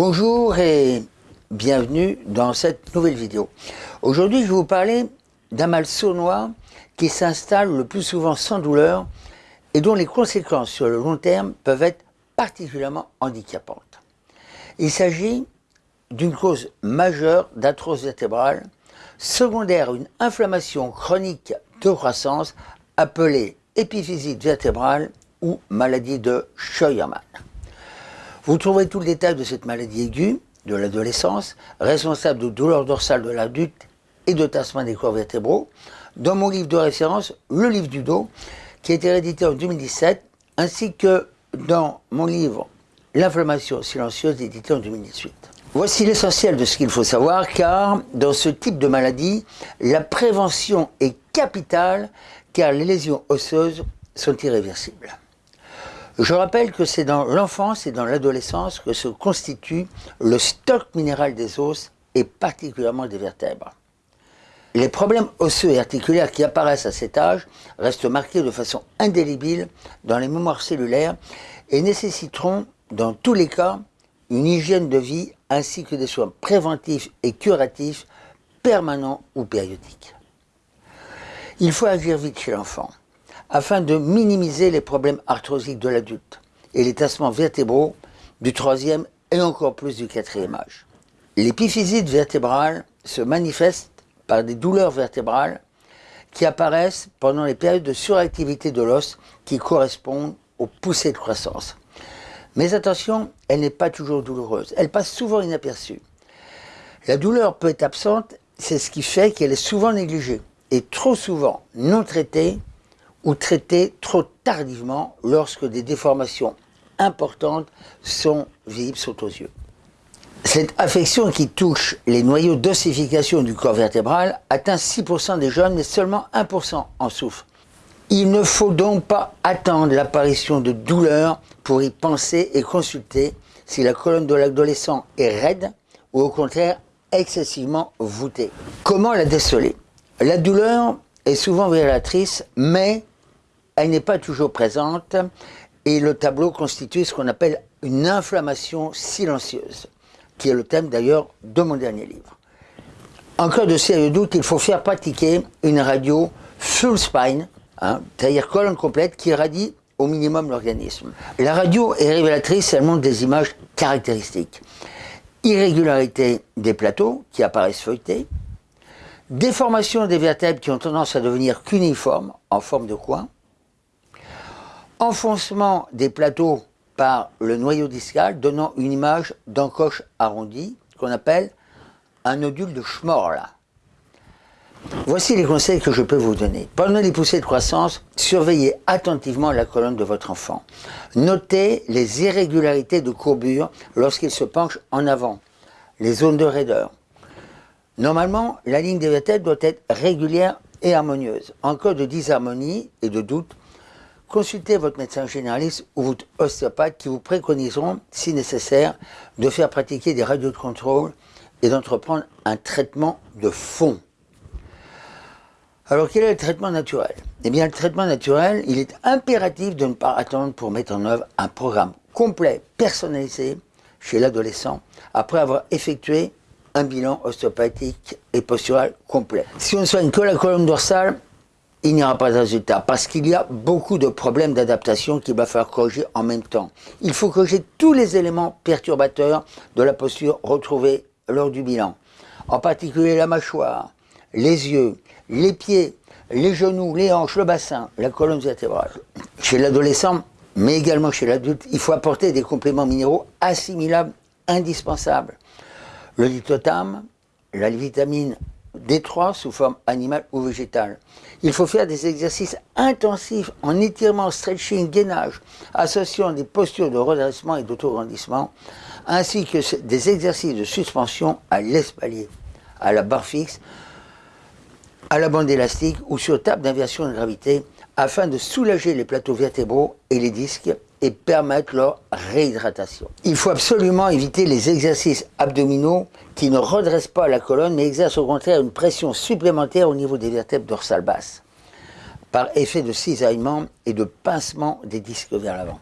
Bonjour et bienvenue dans cette nouvelle vidéo. Aujourd'hui, je vais vous parler d'un mal sournois qui s'installe le plus souvent sans douleur et dont les conséquences sur le long terme peuvent être particulièrement handicapantes. Il s'agit d'une cause majeure d'arthrose vertébrale, secondaire à une inflammation chronique de croissance appelée épiphysite vertébrale ou maladie de Scheuermann. Vous trouverez tout le détail de cette maladie aiguë de l'adolescence, responsable de douleurs dorsales de l'adulte et de tassement des corps vertébraux, dans mon livre de référence, Le livre du dos, qui a été réédité en 2017, ainsi que dans mon livre L'inflammation silencieuse, édité en 2018. Voici l'essentiel de ce qu'il faut savoir, car dans ce type de maladie, la prévention est capitale, car les lésions osseuses sont irréversibles. Je rappelle que c'est dans l'enfance et dans l'adolescence que se constitue le stock minéral des os et particulièrement des vertèbres. Les problèmes osseux et articulaires qui apparaissent à cet âge restent marqués de façon indélébile dans les mémoires cellulaires et nécessiteront, dans tous les cas, une hygiène de vie ainsi que des soins préventifs et curatifs permanents ou périodiques. Il faut agir vite chez l'enfant afin de minimiser les problèmes arthrosiques de l'adulte et les tassements vertébraux du troisième et encore plus du quatrième âge. L'épiphysite vertébrale se manifeste par des douleurs vertébrales qui apparaissent pendant les périodes de suractivité de l'os qui correspondent aux poussées de croissance. Mais attention, elle n'est pas toujours douloureuse, elle passe souvent inaperçue. La douleur peut être absente, c'est ce qui fait qu'elle est souvent négligée et trop souvent non traitée ou traitées trop tardivement lorsque des déformations importantes sont visibles, sont aux yeux. Cette affection qui touche les noyaux d'ossification du corps vertébral atteint 6% des jeunes, mais seulement 1% en souffrent. Il ne faut donc pas attendre l'apparition de douleurs pour y penser et consulter si la colonne de l'adolescent est raide ou au contraire excessivement voûtée. Comment la déceler? La douleur est souvent révélatrice, mais elle n'est pas toujours présente et le tableau constitue ce qu'on appelle une inflammation silencieuse, qui est le thème d'ailleurs de mon dernier livre. En cas de sérieux doute, il faut faire pratiquer une radio full spine, hein, c'est-à-dire colonne complète, qui radie au minimum l'organisme. La radio est révélatrice, elle montre des images caractéristiques. Irrégularité des plateaux qui apparaissent feuilletés, déformation des vertèbres qui ont tendance à devenir cuniformes en forme de coin, enfoncement des plateaux par le noyau discal donnant une image d'encoche arrondie qu'on appelle un nodule de Schmorl. Voici les conseils que je peux vous donner. Pendant les poussées de croissance, surveillez attentivement la colonne de votre enfant. Notez les irrégularités de courbure lorsqu'il se penche en avant, les zones de raideur. Normalement, la ligne des vertèbres doit être régulière et harmonieuse. En cas de disharmonie et de doute, consultez votre médecin généraliste ou votre ostéopathe qui vous préconiseront, si nécessaire, de faire pratiquer des radios de contrôle et d'entreprendre un traitement de fond. Alors quel est le traitement naturel? Eh bien le traitement naturel, il est impératif de ne pas attendre pour mettre en œuvre un programme complet, personnalisé chez l'adolescent, après avoir effectué un bilan ostéopathique et postural complet. Si on ne soigne que la colonne dorsale, il n'y aura pas de résultat parce qu'il y a beaucoup de problèmes d'adaptation qu'il va falloir corriger en même temps. Il faut corriger tous les éléments perturbateurs de la posture retrouvée lors du bilan, en particulier la mâchoire, les yeux, les pieds, les genoux, les hanches, le bassin, la colonne vertébrale. Chez l'adolescent, mais également chez l'adulte, il faut apporter des compléments minéraux assimilables indispensables. Le lithotame, la vitamine D3 sous forme animale ou végétale. Il faut faire des exercices intensifs en étirement, stretching, gainage, associant des postures de redressement et d'autograndissement, ainsi que des exercices de suspension à l'espalier, à la barre fixe, à la bande élastique ou sur table d'inversion de gravité, afin de soulager les plateaux vertébraux et les disques et permettre leur réhydratation. Il faut absolument éviter les exercices abdominaux qui ne redressent pas la colonne mais exercent au contraire une pression supplémentaire au niveau des vertèbres dorsales basses par effet de cisaillement et de pincement des disques vers l'avant.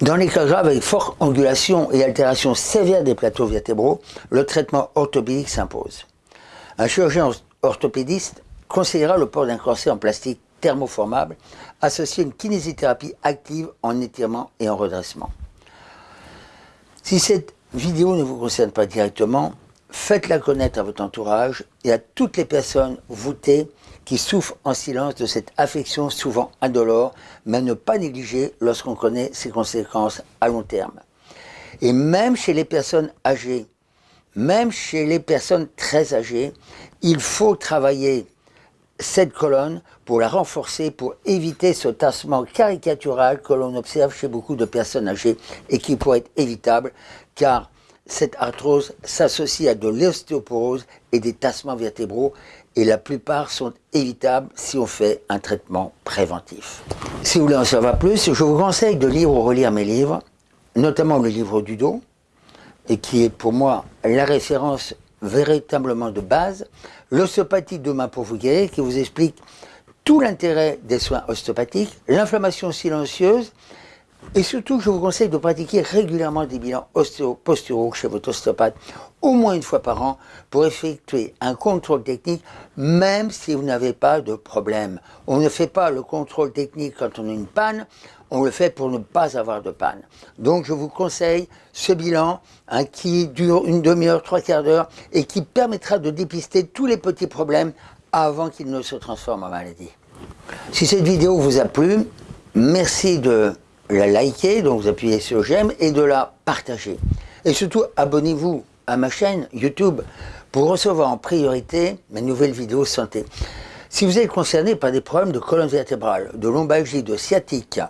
Dans les cas graves avec forte angulation et altération sévère des plateaux vertébraux, le traitement orthopédique s'impose. Un chirurgien orthopédiste conseillera le port d'un corset en plastique thermoformable associé à une kinésithérapie active en étirement et en redressement. Si cette vidéo ne vous concerne pas directement, faites-la connaître à votre entourage et à toutes les personnes voûtées qui souffrent en silence de cette affection souvent indolore, mais ne pas négliger lorsqu'on connaît ses conséquences à long terme. Et même chez les personnes âgées, même chez les personnes très âgées, il faut travailler cette colonne pour la renforcer, pour éviter ce tassement caricatural que l'on observe chez beaucoup de personnes âgées et qui pourrait être évitable car cette arthrose s'associe à de l'ostéoporose et des tassements vertébraux et la plupart sont évitables si on fait un traitement préventif. Si vous voulez en savoir plus, je vous conseille de lire ou relire mes livres, notamment le livre du dos, et qui est pour moi la référence véritablement de base, l'ostéopathie demain pour vous guérir, qui vous explique tout l'intérêt des soins ostéopathiques, l'inflammation silencieuse, et surtout, je vous conseille de pratiquer régulièrement des bilans ostéo-posturaux chez votre ostéopathe, au moins une fois par an, pour effectuer un contrôle technique, même si vous n'avez pas de problème. On ne fait pas le contrôle technique quand on a une panne, on le fait pour ne pas avoir de panne. Donc je vous conseille ce bilan hein, qui dure une demi-heure, trois quarts d'heure et qui permettra de dépister tous les petits problèmes avant qu'ils ne se transforment en maladie. Si cette vidéo vous a plu, merci de la liker, donc vous appuyez sur j'aime, et de la partager. Et surtout, abonnez-vous à ma chaîne YouTube pour recevoir en priorité mes nouvelles vidéos santé. Si vous êtes concerné par des problèmes de colonne vertébrale, de lombalgie, de sciatique,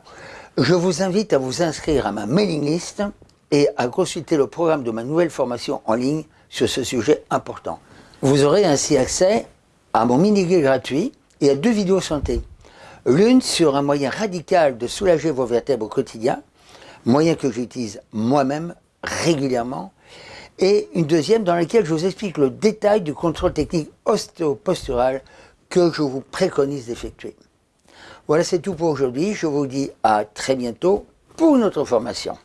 je vous invite à vous inscrire à ma mailing list et à consulter le programme de ma nouvelle formation en ligne sur ce sujet important. Vous aurez ainsi accès à mon mini-guide gratuit et à deux vidéos santé. L'une sur un moyen radical de soulager vos vertèbres au quotidien, moyen que j'utilise moi-même régulièrement, et une deuxième dans laquelle je vous explique le détail du contrôle technique ostéopostural que je vous préconise d'effectuer. Voilà, c'est tout pour aujourd'hui. Je vous dis à très bientôt pour une autre formation.